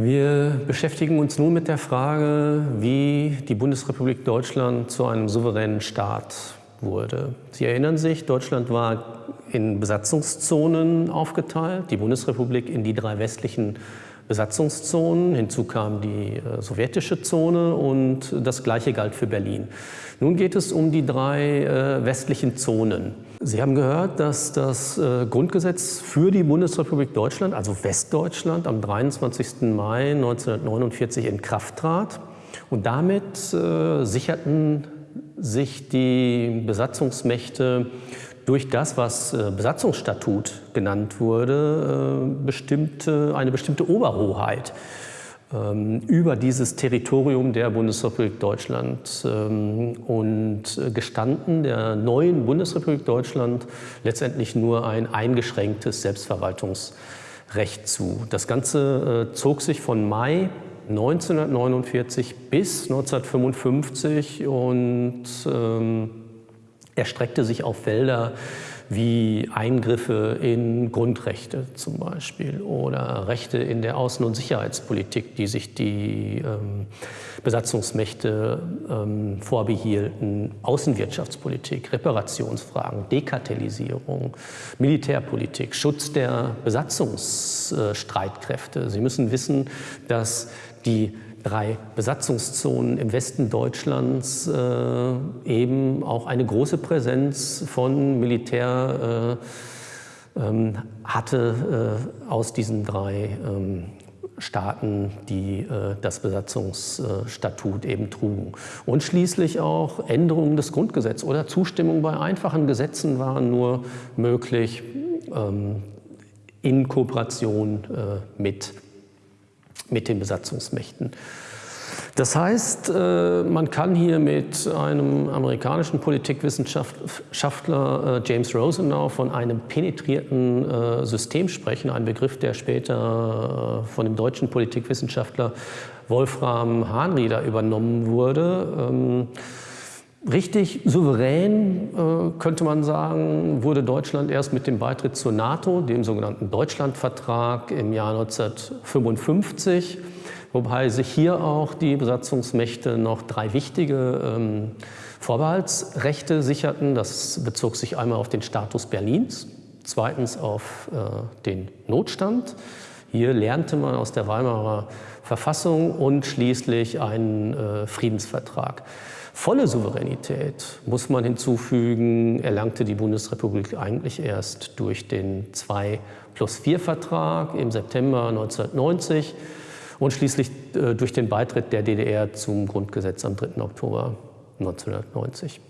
Wir beschäftigen uns nun mit der Frage, wie die Bundesrepublik Deutschland zu einem souveränen Staat wurde. Sie erinnern sich, Deutschland war in Besatzungszonen aufgeteilt, die Bundesrepublik in die drei westlichen Besatzungszonen. Hinzu kam die äh, sowjetische Zone und das Gleiche galt für Berlin. Nun geht es um die drei äh, westlichen Zonen. Sie haben gehört, dass das äh, Grundgesetz für die Bundesrepublik Deutschland, also Westdeutschland, am 23. Mai 1949 in Kraft trat. Und damit äh, sicherten sich die Besatzungsmächte durch das, was äh, Besatzungsstatut genannt wurde, äh, bestimmte, eine bestimmte Oberhoheit über dieses Territorium der Bundesrepublik Deutschland ähm, und gestanden der neuen Bundesrepublik Deutschland letztendlich nur ein eingeschränktes Selbstverwaltungsrecht zu. Das Ganze äh, zog sich von Mai 1949 bis 1955 und ähm, erstreckte sich auf Felder wie Eingriffe in Grundrechte zum Beispiel oder Rechte in der Außen- und Sicherheitspolitik, die sich die ähm, Besatzungsmächte ähm, vorbehielten, Außenwirtschaftspolitik, Reparationsfragen, Dekartellisierung, Militärpolitik, Schutz der Besatzungsstreitkräfte. Sie müssen wissen, dass die drei Besatzungszonen im Westen Deutschlands äh, eben auch eine große Präsenz von Militär äh, ähm, hatte äh, aus diesen drei ähm, Staaten, die äh, das Besatzungsstatut eben trugen. Und schließlich auch Änderungen des Grundgesetzes oder Zustimmung bei einfachen Gesetzen waren nur möglich ähm, in Kooperation äh, mit mit den Besatzungsmächten. Das heißt, äh, man kann hier mit einem amerikanischen Politikwissenschaftler äh, James Rosenau von einem penetrierten äh, System sprechen, ein Begriff, der später von dem deutschen Politikwissenschaftler Wolfram Hahnrieder übernommen wurde. Richtig souverän, könnte man sagen, wurde Deutschland erst mit dem Beitritt zur NATO, dem sogenannten Deutschlandvertrag im Jahr 1955 wobei sich hier auch die Besatzungsmächte noch drei wichtige ähm, Vorbehaltsrechte sicherten. Das bezog sich einmal auf den Status Berlins, zweitens auf äh, den Notstand. Hier lernte man aus der Weimarer Verfassung und schließlich einen äh, Friedensvertrag. Volle Souveränität, muss man hinzufügen, erlangte die Bundesrepublik eigentlich erst durch den 2 plus 4 Vertrag im September 1990 und schließlich äh, durch den Beitritt der DDR zum Grundgesetz am 3. Oktober 1990.